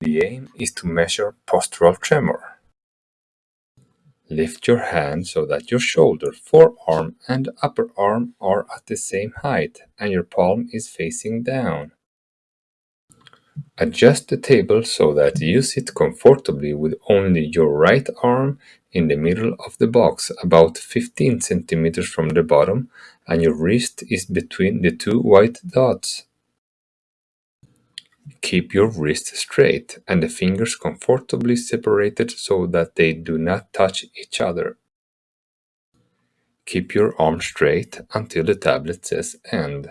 The aim is to measure postural tremor. Lift your hand so that your shoulder, forearm, and upper arm are at the same height and your palm is facing down. Adjust the table so that you sit comfortably with only your right arm in the middle of the box, about 15 centimeters from the bottom, and your wrist is between the two white dots. Keep your wrist straight and the fingers comfortably separated so that they do not touch each other. Keep your arm straight until the tablet says end.